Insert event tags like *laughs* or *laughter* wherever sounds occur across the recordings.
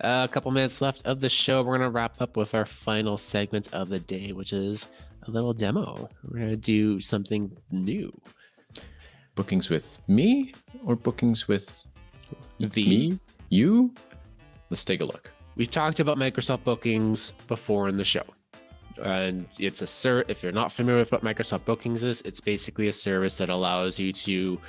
Uh, a couple minutes left of the show. We're going to wrap up with our final segment of the day, which is a little demo. We're going to do something new. Bookings with me or bookings with The me? You? Let's take a look. We've talked about Microsoft Bookings before in the show. And it's a ser if you're not familiar with what Microsoft Bookings is, it's basically a service that allows you to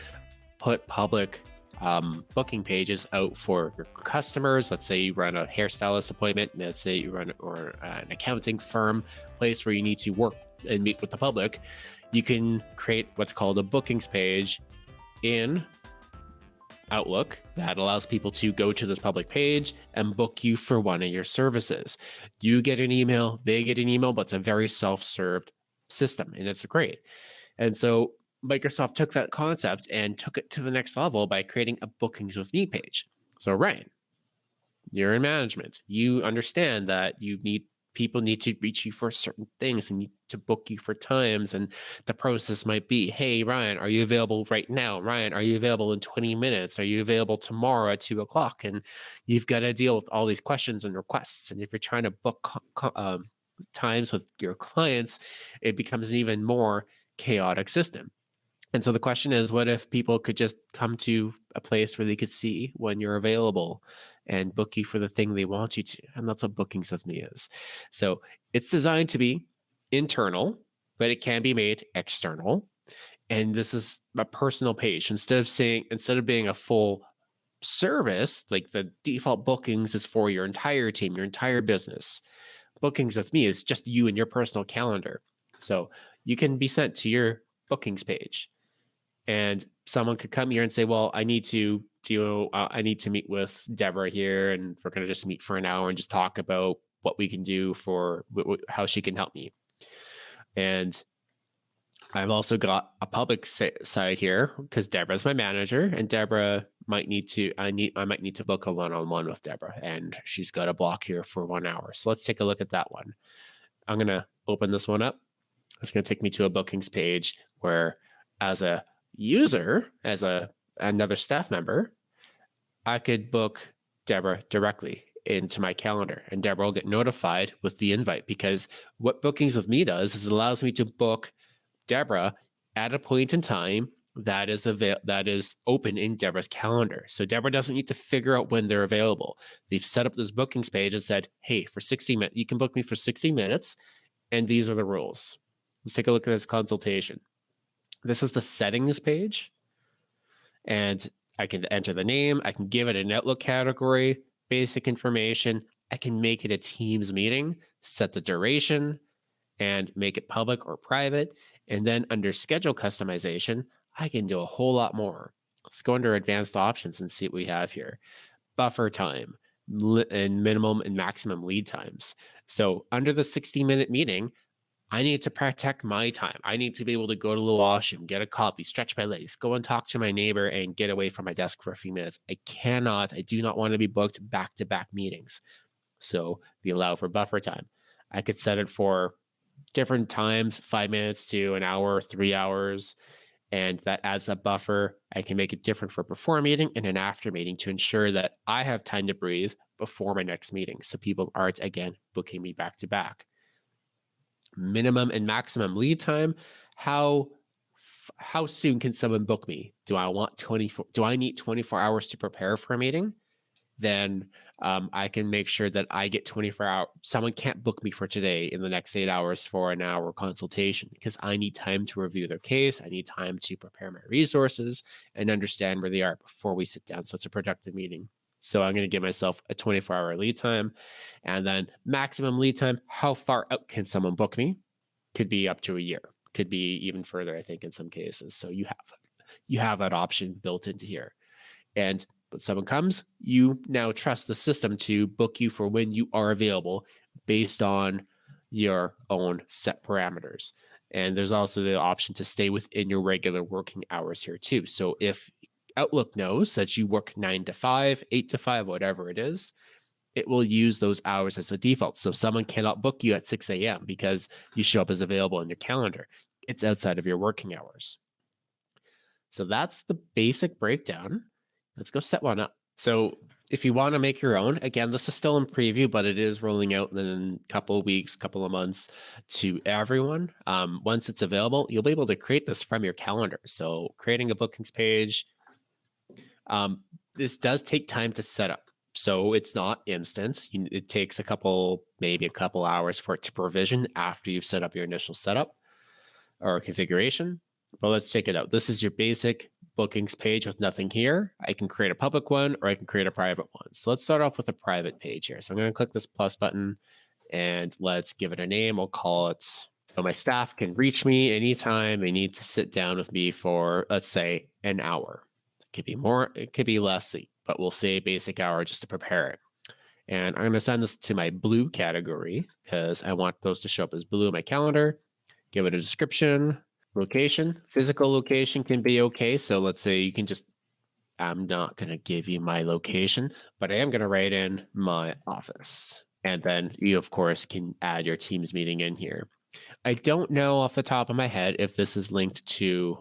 put public um, booking pages out for your customers. Let's say you run a hairstylist appointment. Let's say you run or an accounting firm place where you need to work and meet with the public. You can create what's called a bookings page in Outlook that allows people to go to this public page and book you for one of your services. You get an email, they get an email, but it's a very self-served system and it's great. And so Microsoft took that concept and took it to the next level by creating a bookings with me page. So Ryan, you're in management. You understand that you need people need to reach you for certain things and need to book you for times and the process might be hey ryan are you available right now? Ryan are you available in 20 minutes? Are you available tomorrow at 2 o'clock? And you've got to deal with all these questions and requests. And if you're trying to book um, times with your clients it becomes an even more chaotic system and so the question is, what if people could just come to a place where they could see when you're available and book you for the thing they want you to? And that's what Bookings with Me is. So it's designed to be internal, but it can be made external. And this is a personal page. Instead of saying, instead of being a full service, like the default bookings is for your entire team, your entire business. Bookings with Me is just you and your personal calendar. So you can be sent to your bookings page and someone could come here and say, well, I need to do, uh, I need to meet with Deborah here and we're going to just meet for an hour and just talk about what we can do for how she can help me. And I've also got a public side here because Deborah's my manager and Deborah might need to, I need, I might need to book a one-on-one -on -one with Deborah and she's got a block here for one hour. So let's take a look at that one. I'm going to open this one up. It's going to take me to a bookings page where as a user, as a another staff member, I could book Deborah directly into my calendar and Deborah will get notified with the invite because what bookings with me does is it allows me to book Deborah at a point in time that is avail that is open in Deborah's calendar. So Deborah doesn't need to figure out when they're available. They've set up this bookings page and said, hey, for 60 minutes, you can book me for 60 minutes. And these are the rules. Let's take a look at this consultation. This is the settings page. And I can enter the name. I can give it an Outlook category, basic information. I can make it a Teams meeting, set the duration, and make it public or private. And then under schedule customization, I can do a whole lot more. Let's go under advanced options and see what we have here. Buffer time and minimum and maximum lead times. So under the 60 minute meeting, I need to protect my time. I need to be able to go to the washroom, get a coffee, stretch my legs, go and talk to my neighbor and get away from my desk for a few minutes. I cannot, I do not want to be booked back to back meetings. So we allow for buffer time. I could set it for different times, five minutes to an hour, three hours. And that adds a buffer. I can make it different for before meeting and an after meeting to ensure that I have time to breathe before my next meeting. So people aren't, again, booking me back to back minimum and maximum lead time. How how soon can someone book me? Do I want 24? Do I need 24 hours to prepare for a meeting? Then um, I can make sure that I get 24 hours. Someone can't book me for today in the next eight hours for an hour consultation because I need time to review their case. I need time to prepare my resources and understand where they are before we sit down. So it's a productive meeting. So I'm going to give myself a 24 hour lead time and then maximum lead time. How far out can someone book me? Could be up to a year, could be even further, I think, in some cases. So you have you have that option built into here. And when someone comes, you now trust the system to book you for when you are available based on your own set parameters. And there's also the option to stay within your regular working hours here too. So if Outlook knows that you work nine to five, eight to five, whatever it is, it will use those hours as the default. So someone cannot book you at 6 a.m. because you show up as available in your calendar. It's outside of your working hours. So that's the basic breakdown. Let's go set one up. So if you want to make your own, again, this is still in preview, but it is rolling out in a couple of weeks, couple of months to everyone. Um, once it's available, you'll be able to create this from your calendar. So creating a bookings page, um, this does take time to set up. So it's not instant. It takes a couple, maybe a couple hours for it to provision after you've set up your initial setup or configuration. But let's check it out. This is your basic bookings page with nothing here. I can create a public one or I can create a private one. So let's start off with a private page here. So I'm going to click this plus button and let's give it a name. I'll call it, so my staff can reach me anytime they need to sit down with me for, let's say, an hour. It could be more, it could be less, but we'll say basic hour just to prepare it. And I'm going to send this to my blue category because I want those to show up as blue in my calendar. Give it a description, Location, physical location can be okay. So let's say you can just, I'm not going to give you my location, but I am going to write in my office. And then you, of course, can add your Teams meeting in here. I don't know off the top of my head if this is linked to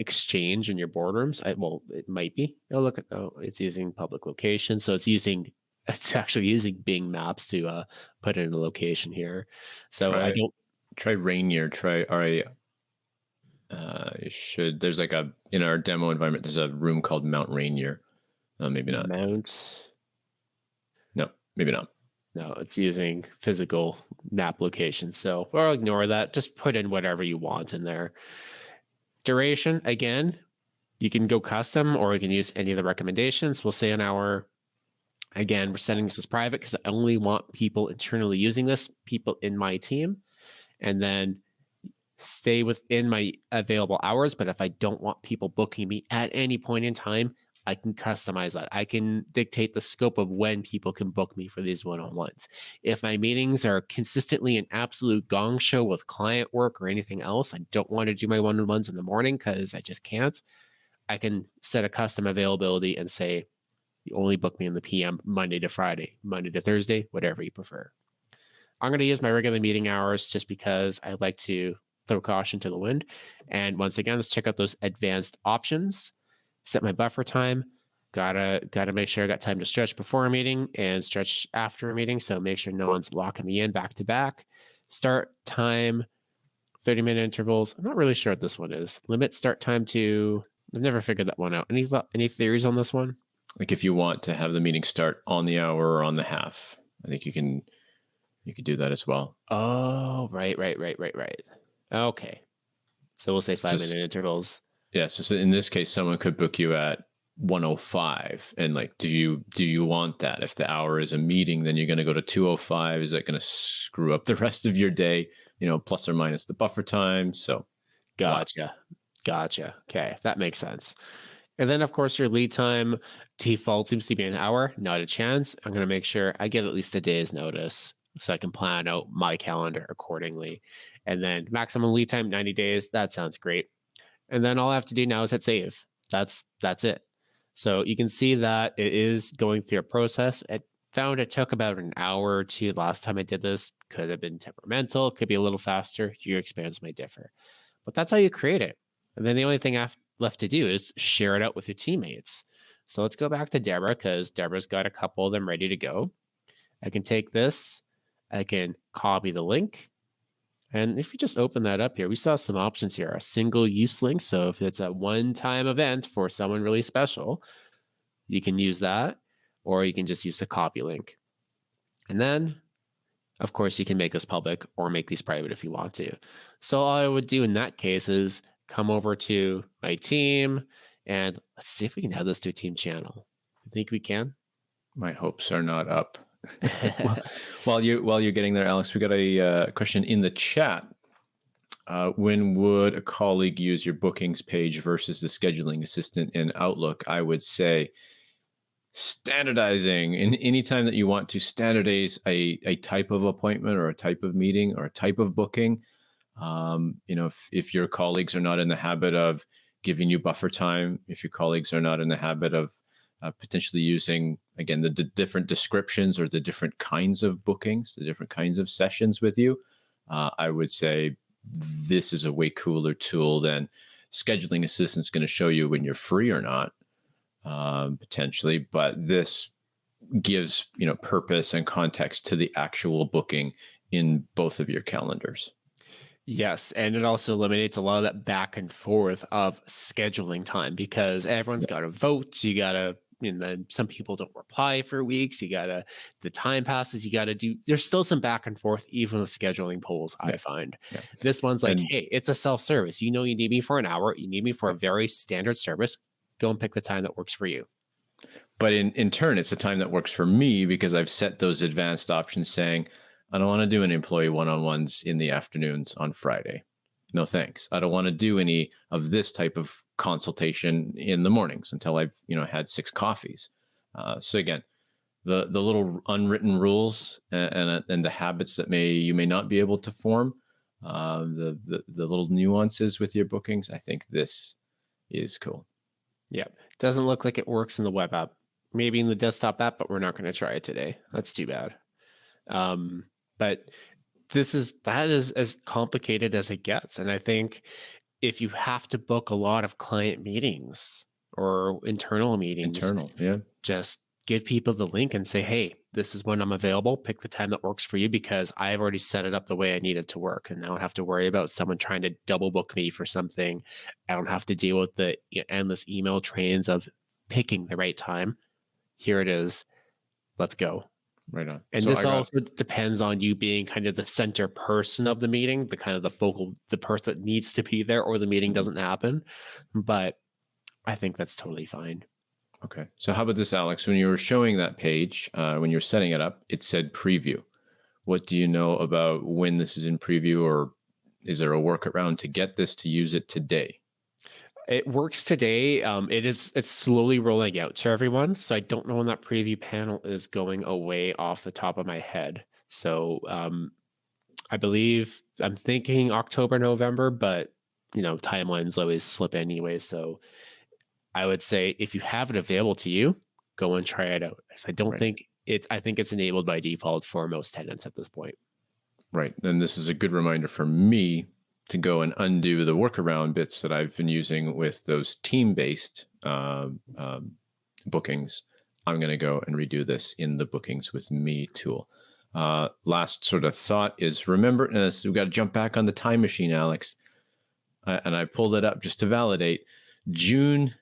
Exchange in your boardrooms. I, well, it might be. Oh, look at oh, it's using public location, so it's using *laughs* it's actually using Bing Maps to uh, put in a location here. So try, I don't try Rainier. Try RA. Uh, should there's like a in our demo environment. There's a room called Mount Rainier. Uh, maybe not. Mount. No, maybe not. No, it's using physical map location. So we'll ignore that. Just put in whatever you want in there. Duration, again, you can go custom or you can use any of the recommendations. We'll say an hour. Again, we're setting this as private because I only want people internally using this, people in my team and then stay within my available hours. But if I don't want people booking me at any point in time, I can customize that. I can dictate the scope of when people can book me for these one on ones. If my meetings are consistently an absolute gong show with client work or anything else, I don't want to do my one on ones in the morning because I just can't. I can set a custom availability and say, you only book me in the PM Monday to Friday, Monday to Thursday, whatever you prefer. I'm going to use my regular meeting hours just because I like to throw caution to the wind. And once again, let's check out those advanced options. Set my buffer time. Gotta gotta make sure I got time to stretch before a meeting and stretch after a meeting. So make sure no one's locking me in back to back. Start time, 30 minute intervals. I'm not really sure what this one is. Limit start time to. I've never figured that one out. Any any theories on this one? Like if you want to have the meeting start on the hour or on the half, I think you can you could do that as well. Oh, right, right, right, right, right. Okay. So we'll say five just, minute intervals. Yeah. So in this case, someone could book you at 105 and like do you do you want that if the hour is a meeting then you're going to go to 205 is that going to screw up the *laughs* rest of your day you know plus or minus the buffer time so gotcha gotcha okay that makes sense and then of course your lead time default seems to be an hour not a chance i'm going to make sure i get at least a day's notice so I can plan out my calendar accordingly. And then maximum lead time 90 days. That sounds great. And then all I have to do now is hit save. That's that's it. So you can see that it is going through a process. It found it took about an hour or two last time I did this. Could have been temperamental, could be a little faster. Your experience may differ. But that's how you create it. And then the only thing left to do is share it out with your teammates. So let's go back to Deborah because Deborah's got a couple of them ready to go. I can take this I can copy the link. And if you just open that up here, we saw some options here, a single use link. So if it's a one time event for someone really special, you can use that, or you can just use the copy link. And then, of course, you can make this public or make these private if you want to. So all I would do in that case is come over to my team and let's see if we can add this to a team channel. I think we can. My hopes are not up. While you while you're getting there, Alex, we got a uh, question in the chat. Uh, when would a colleague use your bookings page versus the scheduling assistant in Outlook? I would say standardizing. In any time that you want to standardize a, a type of appointment or a type of meeting or a type of booking, um, you know, if, if your colleagues are not in the habit of giving you buffer time, if your colleagues are not in the habit of uh, potentially using again the, the, different descriptions or the different kinds of bookings the different kinds of sessions with you uh, i would say this is a way cooler tool than scheduling assistant's going to show you when you're free or not um, potentially, but this gives you know purpose and context to the actual booking in both of your calendars. Yes, and it also eliminates a lot of that back and forth of scheduling time because everyone's got to vote. You got to, and then some people don't reply for weeks. You got to, the time passes. You got to do. There's still some back and forth, even with scheduling polls. Yeah. I find yeah. this one's like, and, hey, it's a self service. You know, you need me for an hour. You need me for a very standard service. Go and pick the time that works for you. But in in turn, it's a time that works for me because I've set those advanced options saying I don't want to do an employee one-on-ones in the afternoons on Friday. No thanks. I don't want to do any of this type of consultation in the mornings until I've you know had six coffees. Uh, so again, the the little unwritten rules and, and, and the habits that may you may not be able to form, uh, the, the the little nuances with your bookings. I think this is cool. Yeah, doesn't look like it works in the web app. Maybe in the desktop app, but we're not going to try it today. That's too bad. Um, but this is that is as complicated as it gets. And I think if you have to book a lot of client meetings or internal meetings, internal, yeah, just give people the link and say, hey, this is when I'm available. Pick the time that works for you because I've already set it up the way I need it to work. And I don't have to worry about someone trying to double book me for something. I don't have to deal with the endless email trains of picking the right time. Here it is. Let's go. Right on. And so this also depends on you being kind of the center person of the meeting, the kind of the focal, the person that needs to be there, or the meeting mm-hmm. doesn't happen. But I think that's totally fine. Okay. So how about this, Alex? When you were showing that page, uh, when you're setting it up, it said preview. What do you know about when this is in preview, or is there a workaround to get this to use it today? It works today. Um, it is it's slowly rolling out to everyone. So I don't know when that preview panel is going away off the top of my head. So um, I believe I'm thinking October, November, but you know timelines always slip anyway. So I would say if you have it available to you, go and try it out. I don't right. think it's I think it's enabled by default for most tenants at this point. Right. And this is a good reminder for me to go and undo the workaround bits that I've been using with those team-based um, um, bookings, I'm going to go and redo this in the bookings with me tool. Uh, last sort of thought is remember, and this, we've got to jump back on the time machine, Alex. Uh, and I pulled it up just to validate. June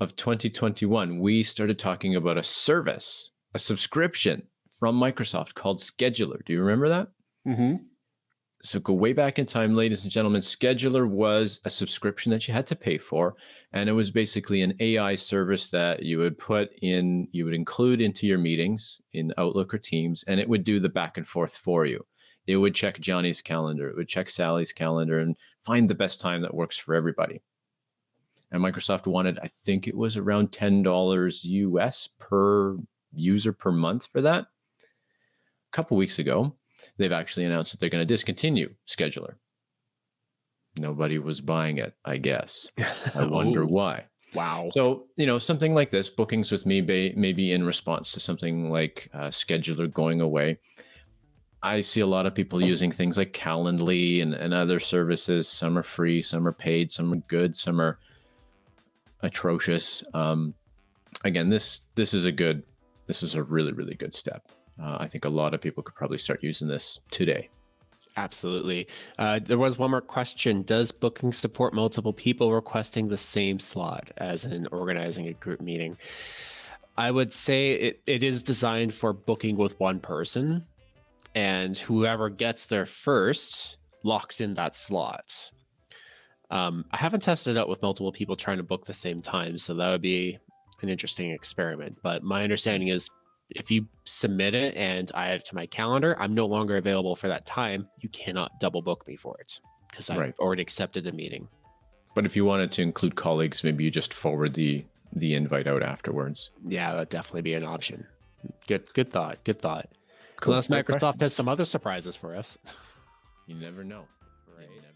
of 2021, we started talking about a service, a subscription from Microsoft called Scheduler. Do you remember that? Mm-hmm so go way back in time, ladies and gentlemen. Scheduler was a subscription that you had to pay for, and it was basically an AI service that you would put in, you would include into your meetings in Outlook or Teams, and it would do the back and forth for you. It would check Johnny's calendar, it would check Sally's calendar, and find the best time that works for everybody. And Microsoft wanted, I think it was around ten dollars US per user per month for that. A couple weeks ago, they've actually announced that they're going to discontinue Scheduler. Nobody was buying it, I guess. *laughs* I wonder oh, why. Wow. So, you know, something like this, bookings with me may, maybe in response to something like uh, Scheduler going away. I see a lot of people using things like Calendly and, and other services. Some are free, some are paid, some are good, some are atrocious. Um, again, this this is a good, this is a really really good step uh, I think a lot of people could probably start using this today. Absolutely. Uh, there was one more question. Does booking support multiple people requesting the same slot as in organizing a group meeting? I would say it, it is designed for booking with one person, and whoever gets there first locks in that slot. Um, I haven't tested out with multiple people trying to book the same time, so that would be an interesting experiment. But my understanding is if you submit it and I add it to my calendar, I'm no longer available for that time. You cannot double book me for it because I've right. already accepted the meeting. But if you wanted to include colleagues, maybe you just forward the the invite out afterwards. Yeah, that'd definitely be an option. Good good thought. Good thought. Cool. Unless Microsoft has some other surprises for us. *laughs* You never know. Right. You never